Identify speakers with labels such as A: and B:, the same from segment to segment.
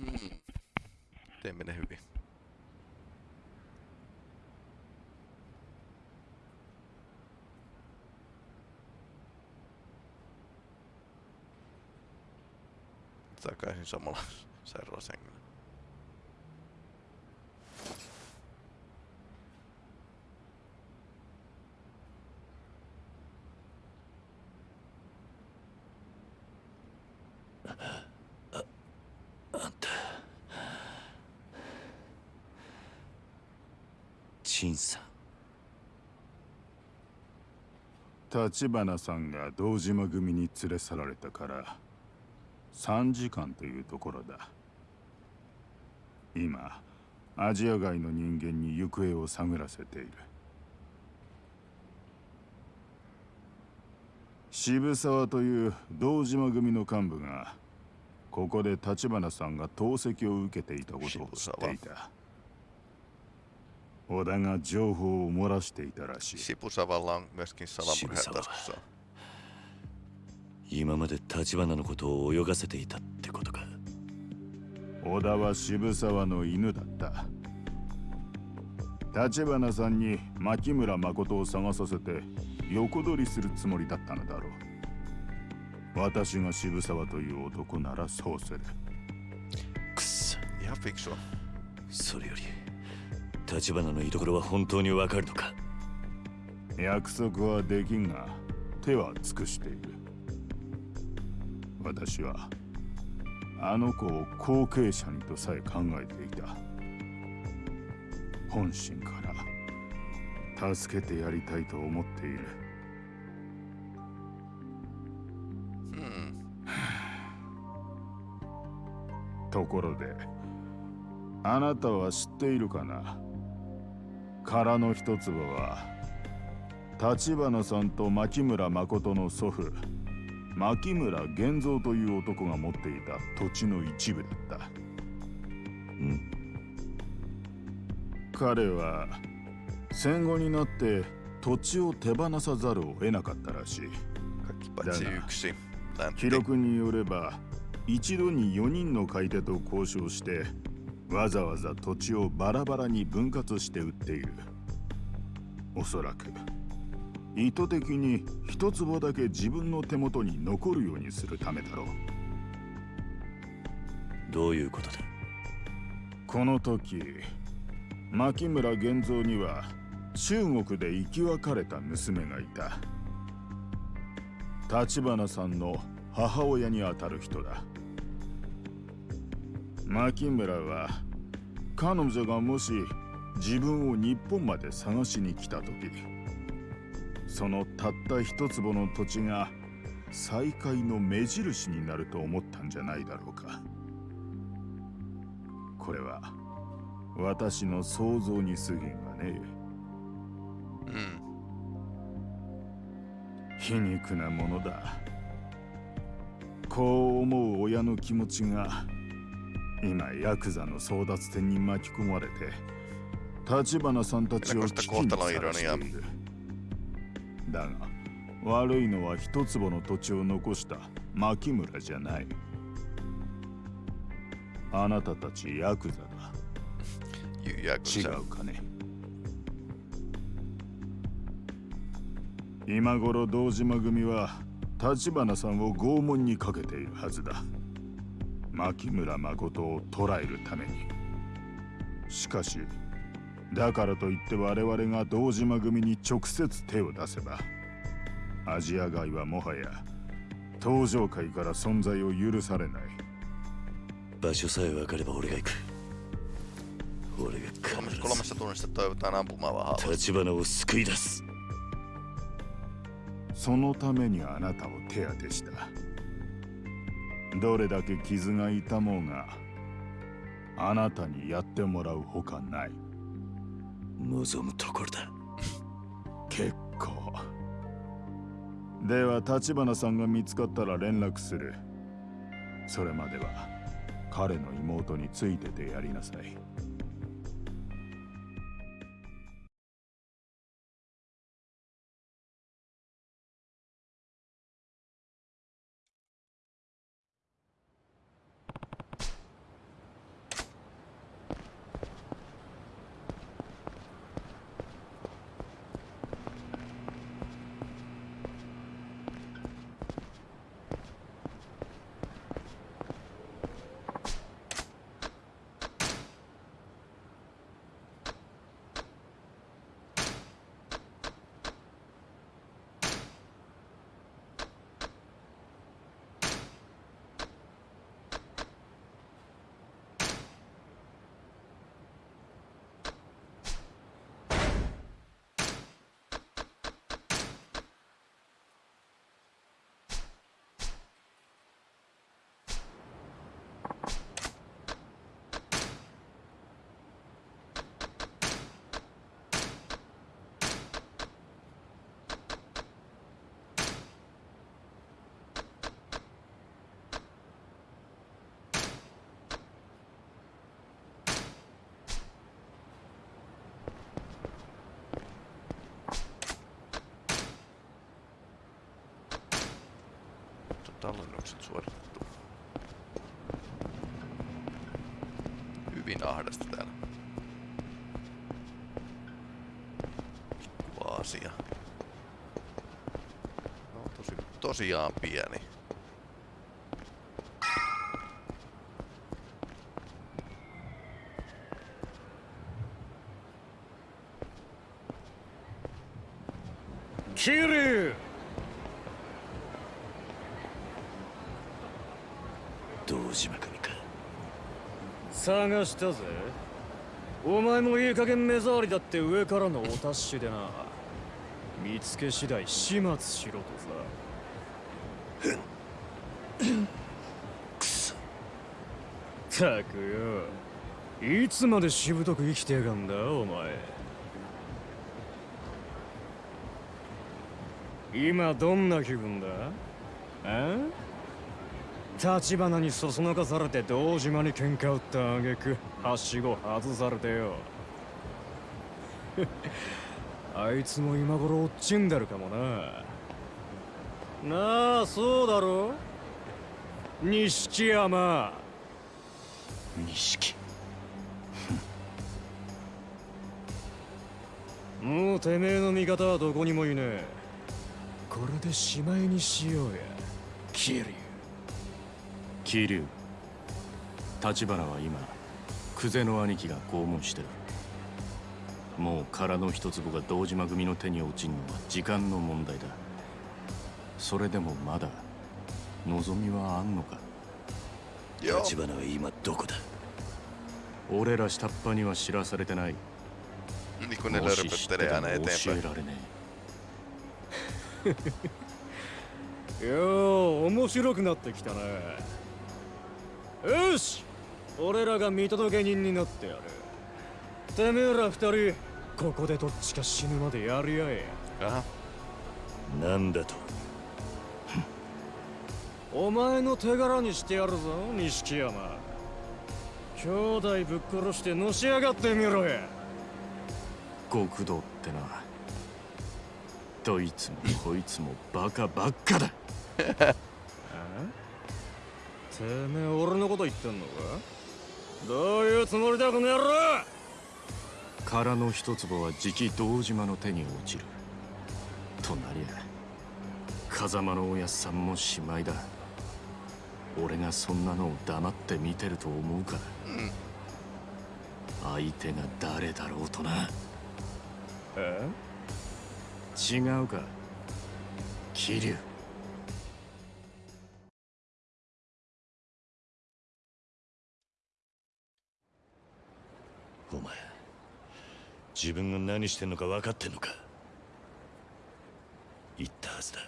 A: Hmm. Teemme ne hyvin. Takaisin samalla sairaalasengillä.
B: 立花さんが堂島組に連れ去られたから3時間というところだ。今アジア外の人間に行方を探らせている。渋沢という堂島組の幹部がここで立花さんが透析を受けていたことを知っていた。織田が情報を漏らしていたらしい。
A: Sipusavalla on myöskin salamurheet taskussa.
C: 今まで立花のことを泳がせていたってことか。
B: 織田は渋沢の犬だった。立花さんに牧村誠を探させて横取りするつもりだったのだろう。私が渋沢という男ならそうする。
C: くっそ
A: Ihan fiksua.
C: それより立花の居所は本当にわかるのか？
B: 約束はできんが手は尽くしている。私はあの子を後継者にとさえ考えていた。本心から助けてやりたいと思っている。
A: Hmm.
B: ところであなたは知っているかな？空の一坪は立花さんと牧村誠の祖父牧村源三という男が持っていた土地の一部だった
C: ん
B: 彼は戦後になって土地を手放さざるを得なかったらしい
A: yksi. Läntti.
B: 記録によれば一度に4人の買い手と交渉してわざわざ土地をバラバラに分割して売っている。おそらく意図的に一坪だけ自分の手元に残るようにするためだろう。
C: どういうことだ？
B: この時牧村源三には中国で生き別れた娘がいた。立花さんの母親にあたる人だ牧村は彼女がもし自分を日本まで探しに来た時そのたった一坪の土地が再会の目印になると思ったんじゃないだろうか。これは私の想像に過ぎんがね。
A: Hmm.
B: 皮肉なものだ。こう思う親の気持ちが今ヤクザの争奪戦に巻き込まれて立花さんたちを危機にさらしている。だが悪いのは一坪の土地を残した牧村じゃない。あなたたちヤクザだ。違.うかね。今頃堂島組は立花さんを拷問にかけているはずだ牧村誠を捕らえるために。しかしだからといって我々が堂島組に直接手を出せばアジア外はもはや登場界から存在を許されない。
C: 場所さえ分かれば俺が行く。俺が必
A: kolmesta tunnista toivotaan
C: を救い出す。
B: そのためにあなたを手当てしたどれだけ傷が痛もうがあなたにやってもらうほかない。
C: 望むところだ。
B: 結構。では立花さんが見つかったら連絡する。それまでは彼の妹についててやりなさい
A: Tallennukset suoritettu. Hyvin ahdasta täällä. Pikku Aasia. No tosi, tosiaan pieni.
D: たぜ。お前もいい加減目障りだって上からのお達しでな。見つけ次第始末しろとさ。
C: くそ。
D: さたくよ。いつまでしぶとく生きてやがんだお前。今どんな気分だ？あ立花にそそのかされて堂島に喧嘩売った挙句はしご外されてよ。あいつも今頃落ちんでるかもな。なあそうだろ錦山。
C: 錦。
D: もうてめえの味方はどこにもいねえ。これでしまいにしようや。キリ
E: 桐生立花は今久世の兄貴が拷問してる。もう殻の一坪が堂島組の手に落ちんのは時間の問題だ。それでもまだ望みはあんのか？
C: 立花は今どこだ？
E: 俺ら下っ端には知らされてない。もし知ってても教.えられね
D: よう 面白くなってきたなよし。俺らが見届け人になってやる。てめえら二人ここでどっちか死ぬまでやり合え。
A: Jaha.
C: なんだと。
D: お前の手柄にしてやるぞ錦山。兄弟ぶっ殺してのし上がってみろや。
E: え極道ってな。どいつもこいつもバカばっかだ
D: てめえ俺のこと言ってんのか？どういうつもりだこの野郎！
E: 殻の一坪はじき堂島の手に落ちる。となりゃ風間のおやっさんもしまいだ。俺がそんなのを黙って見てると思うか、相手が誰だろうとな。
D: え？
E: 違うか？桐生
C: お前自分が何してんのか分かってんのか？言ったはずだ。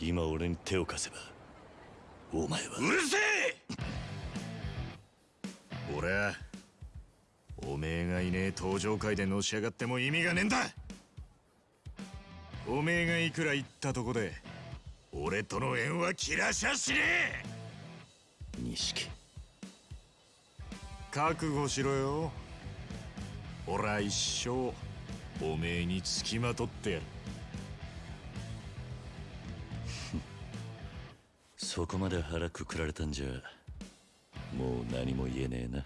C: 今俺に手を貸せばお前は。うるせえ！
E: 俺はおめえがいねえ登場会でのし上がっても意味がねえんだ。おめえがいくら言ったとこで俺との縁は切らしゃしねえ！
C: 錦
E: 覚悟しろよ。俺は一生おめえにつきまとってやる。
C: そこまで腹くくられたんじゃもう何も言えねえな。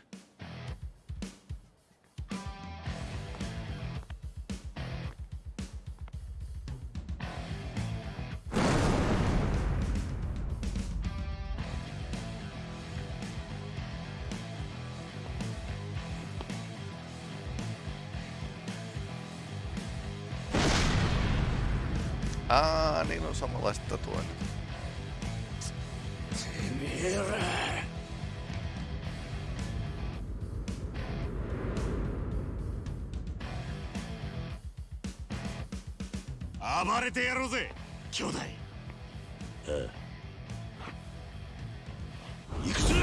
A: あー, niin on samanlaiset tatuoinnit.
C: Mira!
E: 暴れてやろうぜ兄弟
C: 行くぞ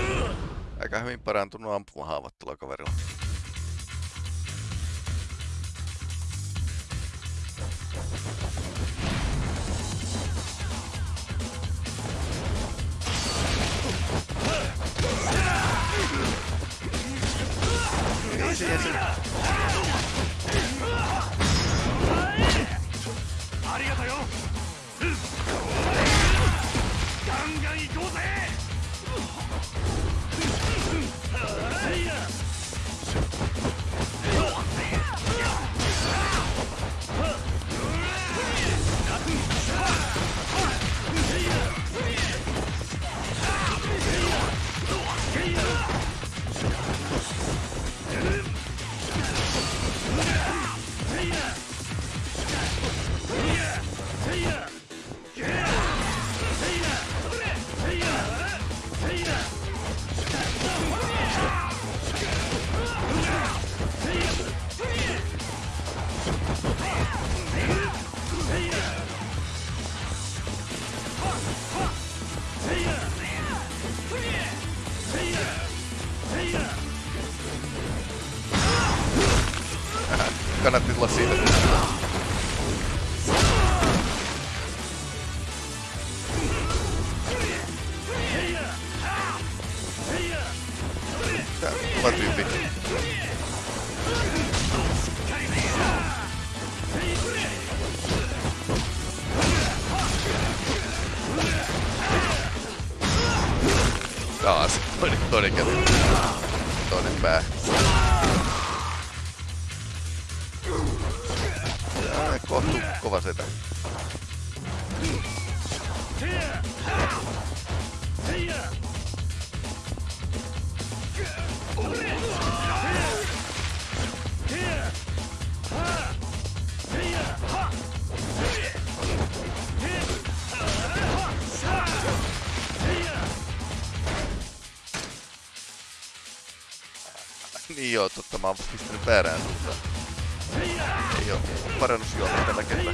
A: Aika hyvin parantunut ampumahaavat tuolla kaverilla. ガン
E: ガンいこう
A: ぜ。Tulla siitä. Tää on kova tyyppi. Taas. Toinen, toinen kävi. Toinen pää. Kohtu kova setä. Niin joo, totta mä oon pistänyt väärään suuntaan. Ei oo parannusjuoma tällä kertaa.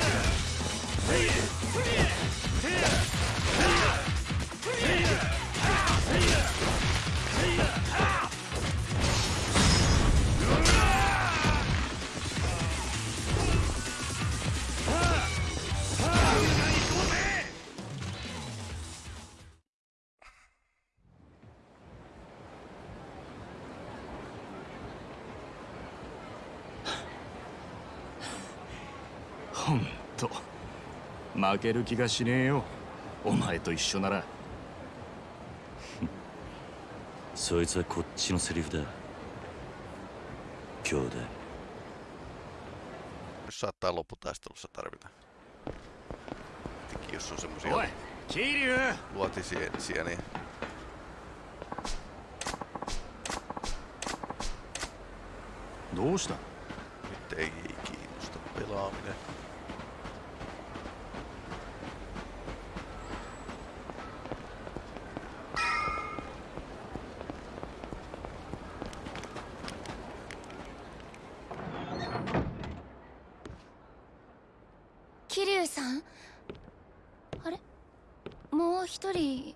E: ほんと負ける気がしねえよお前と一緒なら
C: そいつはこっちのセリフだ兄弟
A: saattaa lopputaistelussa tarvita. Etenkin jos on semmosia
E: おい桐生
A: luotisiä, niin
E: どうした
A: nyt ei kiinnosta pelaaminen.
F: 「桐生さんあれもう一人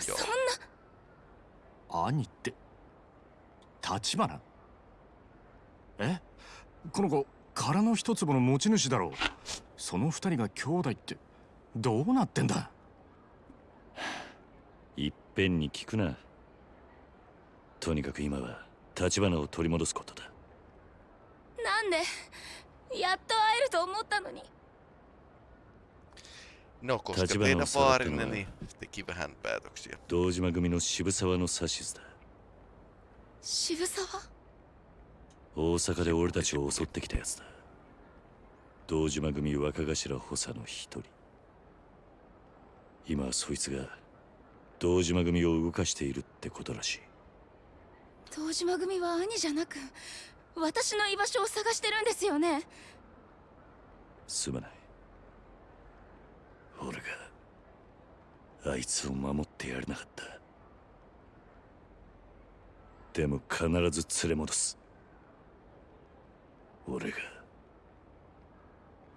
F: そ
A: よ
F: んな。
E: 兄って立花？え？この子殻の一粒の持ち主だろう。その二人が兄弟ってどうなってんだ？
C: いっぺんに聞くな。とにかく今は立花を取り戻すことだ。
F: なんでやっと会えると思ったのに
A: No, koska teidän
C: on sanottu
A: vaarinne
C: noin.
A: niin teki vähän päätöksiä.
C: 堂島組の渋沢の指図だ
F: 渋沢
C: 大阪で俺たちを襲ってきたやつだ堂島組若頭補佐の一人今はそいつが堂島組を動かしているってことらしい
F: 堂島組は兄じゃなく私の居場所を探してるんですよね
C: すまない俺があいつを守ってやれなかった。でも必ず連れ戻す。俺が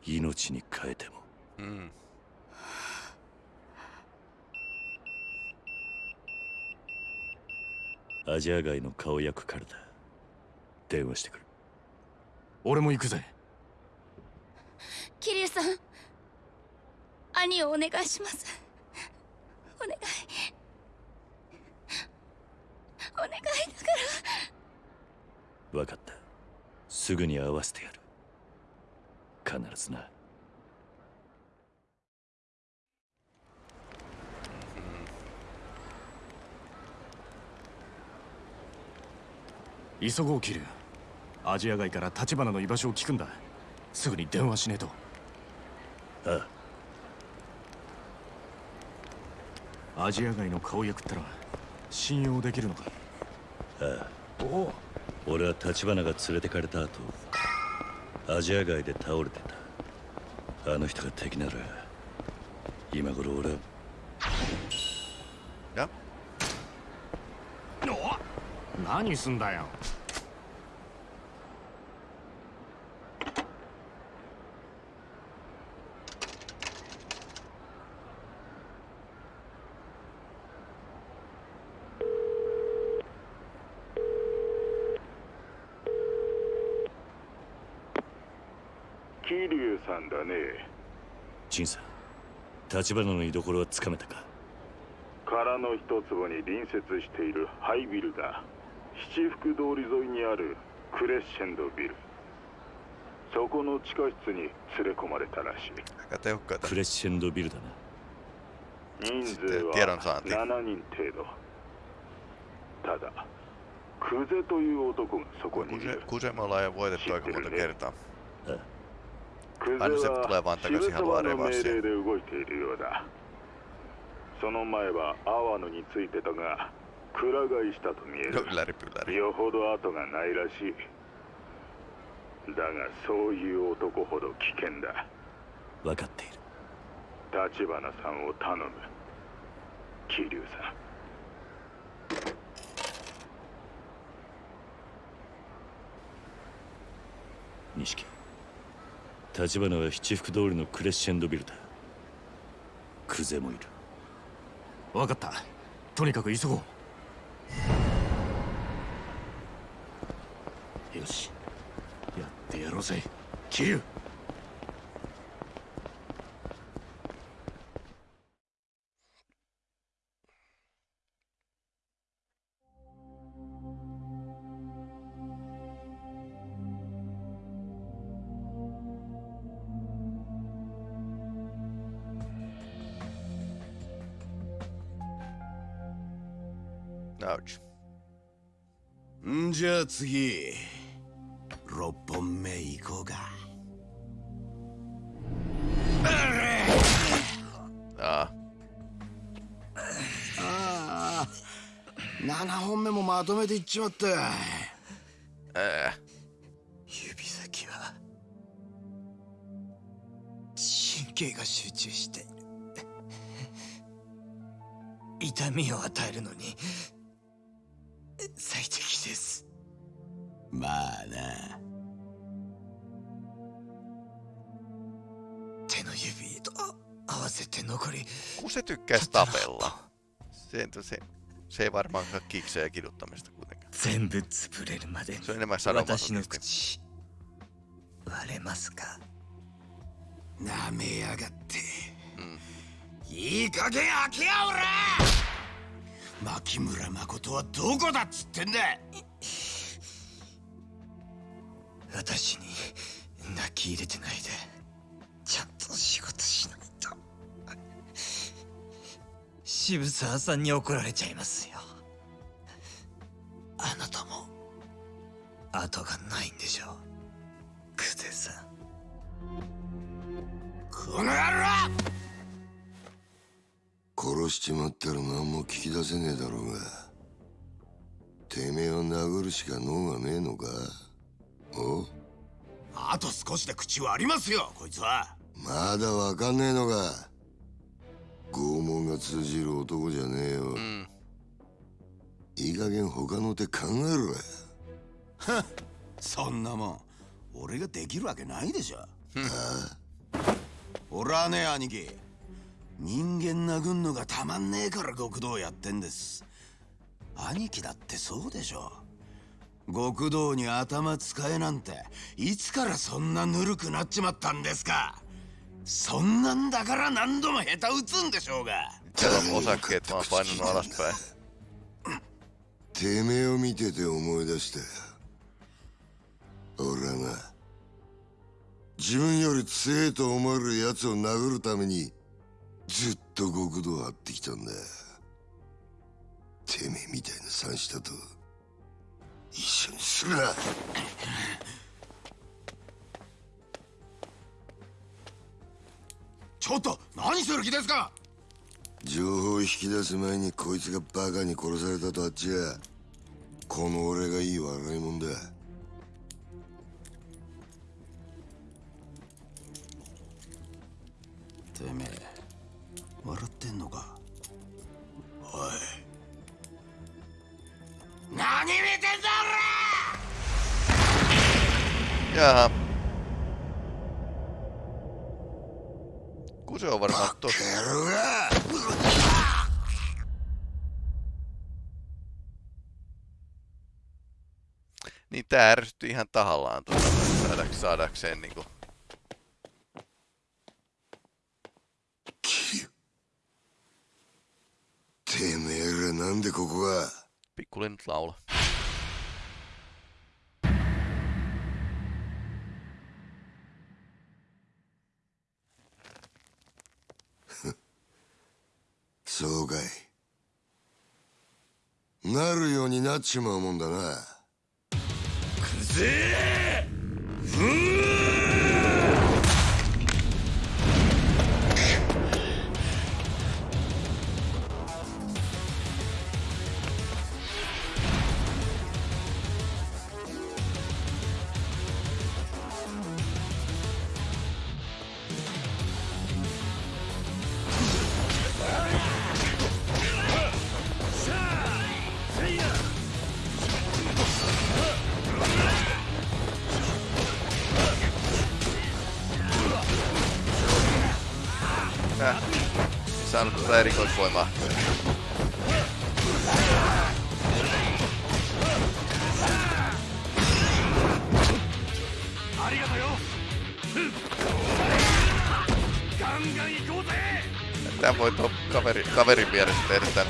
C: 命に変えても。
A: うん。
C: アジア街の顔役からだ。電話してくる。
E: 俺も行くぜ。
F: キリュウさん。兄をお願いします。お願い。お願いだから。
C: 分かった。すぐに会わせてやる。必ずな。
E: 急ごうキルアジア街から立花の居場所を聞くんだ。すぐに電話しねえと。
C: ああ
E: アジア街の顔役ったら信用できるのか？
C: ああ。
E: おお
C: 俺は立花が連れてかれた後アジア街で倒れてた。あの人が敵なら今頃俺は.
E: 何すんだよ
B: 桐生さんだね。
C: 陳さん立花の居所はつかめたか？
B: 空の一坪に隣接しているハイビルだ七福通り沿いにあるクレッシェンドビル。そこの地下室に連れ込まれたらしい.
C: クレッシェンドビルだな。
B: 人数は
A: saanti.
B: 7人程度。ただクゼという男がそこにいる。
A: voitettu aika monta kertaa.
B: クゼ
A: Aina se
B: は
A: tulee vaan
B: 渋
A: takaisin
B: 沢
A: haluaa
B: の命
A: revanssia.
B: 令で動いているようだその前は阿波野についてたがくら替えしたと見える.よほど後がないらしい。だがそういう男ほど危険だ。
C: 分かっている。
B: 立花さんを頼む。桐生さん。
C: 錦立花は七福通りのクレッシェンドビルだ。クゼもいる。
E: 分かった。とにかく急ごう。よし。やってやろうぜ。キリ
A: ュウ
G: ゃあ次。6本目行こうか。あ。あ7本目もまとめていっちまった。
A: ää.
H: 指先は。神経が集中して。いる痛みを与えるのに
A: tykkäisi tapella. Se, se, se ei varmaankaan kiksejä kiduttamista kuitenkaan.
H: 全部潰れるまでに
A: Se on enemmän
H: 私の
A: sanomatonesti.
H: 口割れますか
G: なめやがって、
A: ん
G: いい加減開けやおら牧村誠はどこだっつってんだ
H: 私に泣き入れてないでちゃんと仕事渋沢さんに怒られちゃいますよ。あなたも後がないんでしょう。クゼさん。
G: この野郎！
I: 殺しちまったら何も聞き出せねえだろうが。てめえを殴るしか脳がねえのか？お？
G: あと少しで口割りますよこいつは。
I: まだわかんねえのか？拷問が通じる男じゃねえよ。
A: Mm.
I: いい加減他の手考えろや。
G: そんなもん俺ができるわけないでしょ。俺はね兄貴。人間殴んのがたまんねえから極道やってんです。兄貴だってそうでしょ。極道に頭使えなんていつからそんなぬるくなっちまったんですかそんなんだから何度も下手打つんでしょうが。
A: osakkeet vaan painunut alaspäin.
I: てめえを見てて思い出したよ俺はな自分より強えと思える奴を殴るためにずっと極道を張ってきたんだ。てめえみたいな三下と一緒にするな
G: っと何する気ですか？
I: 情報を引き出す前にこいつがバカに殺されたとあっちゃこの俺がいい笑いもんだ。
A: ihan tahallaan tuota saadaks, saadakseen niinku...
I: てめえらなんでここが
A: Pikkulinnut laula.
I: そうかいなるようになっちまうもんだな
A: ぜふぅ erikoisvoimaa. Tää voi tuo kaveri, kaverin vieressä tehdä tän.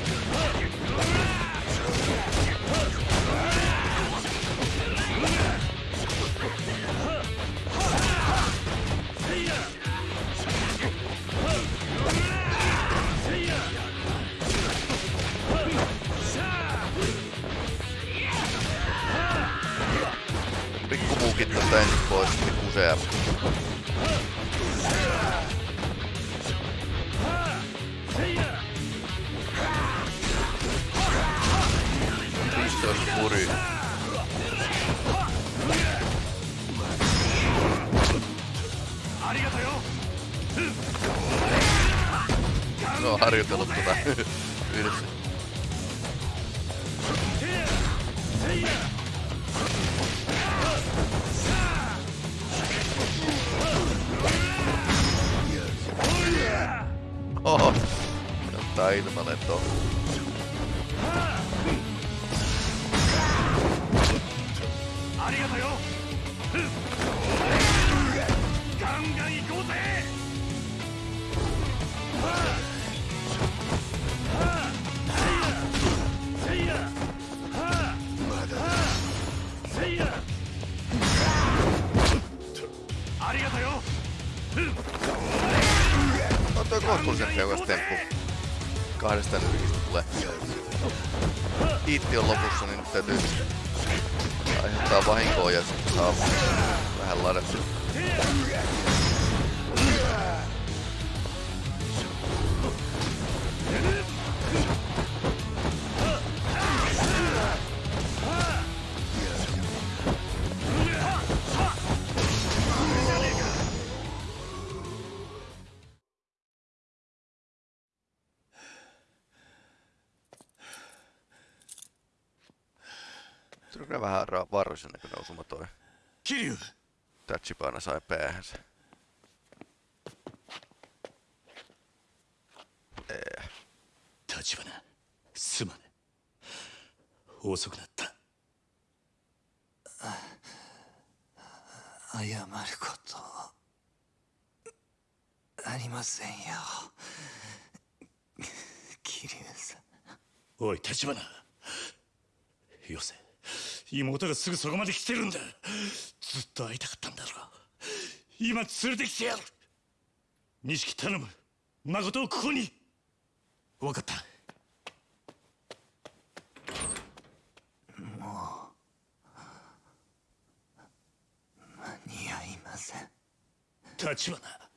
A: Pois, pikkusea. Pistoon puri. No on harjoitellut tota Jotta ilmalentoon. On toi kohtuullisen tehokas temppu. Kahdesta nyrkistä tulee. Kiitti on lopussa, niin nyt täytyy aiheuttaa vahinkoa ja sitten saa vähän ladattua. Se on kyllä vähän ra- vaarallisen näköinen osuma toi.
G: 桐生
A: Tachibana sai päähänsä. Ee.
C: 立花すまぬ遅くなった
H: 謝ることありませんよ桐生さん
C: おい立花よせ妹がすぐそこまで来てるんだ。ずっと会いたかったんだろ今連れてきてやる。錦頼む。誠をここに。分かった。
H: 間に合いません。
C: 立花。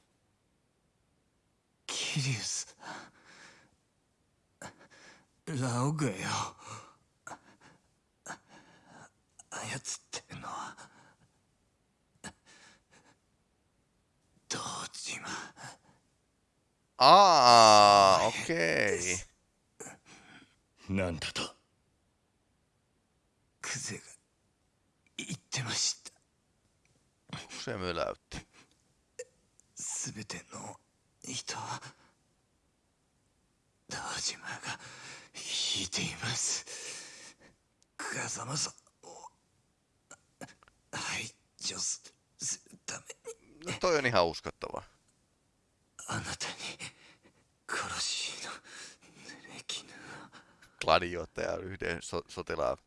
H: 桐生さんラオグよ操ってんのは堂島
A: ああ、オッケー。
C: なんだと
H: クゼが言ってました
A: Se möläytti.
H: すべての人は堂島が引いています風間さんを排除するために
A: No toi on ihan uskottavaa.
H: あなたに殺しの濡れ衣を
A: Gladioittaja yhden so- sotilaan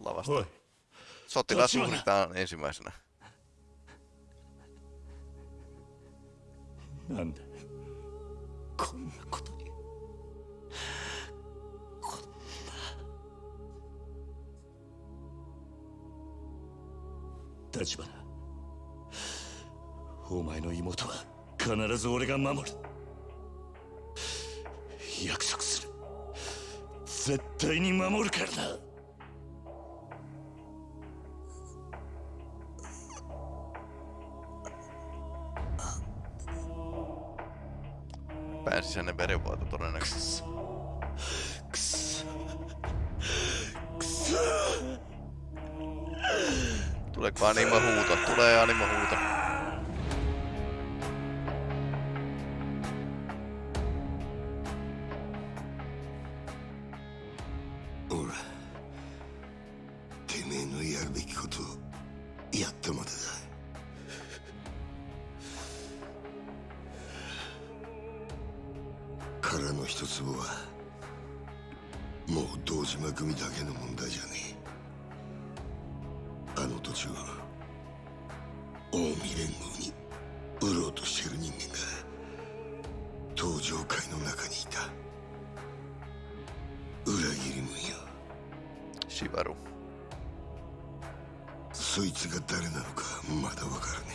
A: lavasta.
C: Oi.
A: Sotilas uhritaan ensimmäisenä.
C: なんだこんなことにこんな立花お前の妹は必ず俺が守る約束する絶対に守るから
I: だ上会の中にいた。裏切り者。よ
A: Shivaru.
I: そいつが誰なのかまだわからね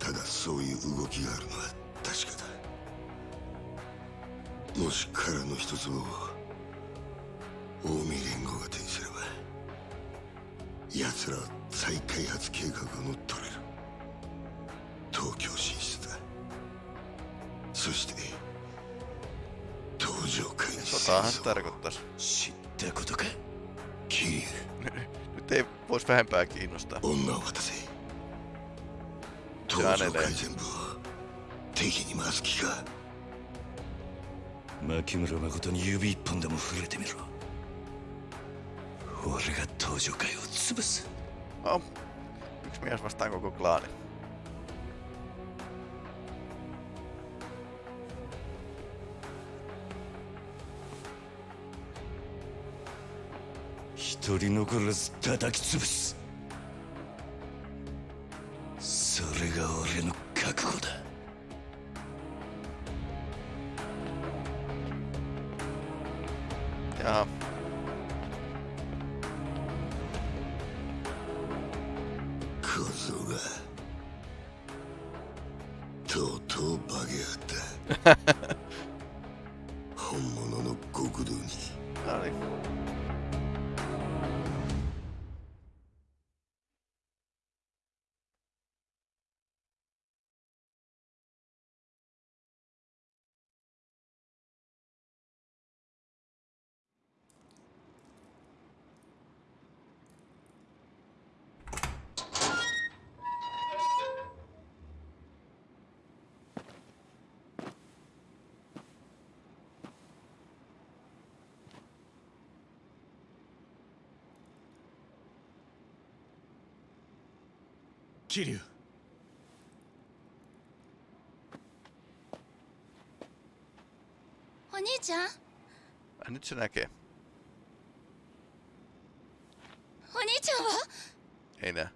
I: え。ただそういう動きがあるのは確かだ。もし殻の一つを近江連合が手にすれば奴らは再開発計画を乗っ取れる会に
A: Sotahan se tarkoittaisi.
C: 知ったことか
I: 桐生
A: Nyt ei vois vähempää kiinnostaa.
I: 女を渡せ
A: じゃあね
I: 東上会全部を敵に回す気か
C: 牧村誠に指一本でも触れてみろ俺が東上会を潰す
A: No, yksi mies vastaan koko klaani.
C: 一人残らず叩き潰す。
E: キリ
F: お兄ちゃん？あにちゃん
A: だけ。
F: お兄ちゃんは？ええな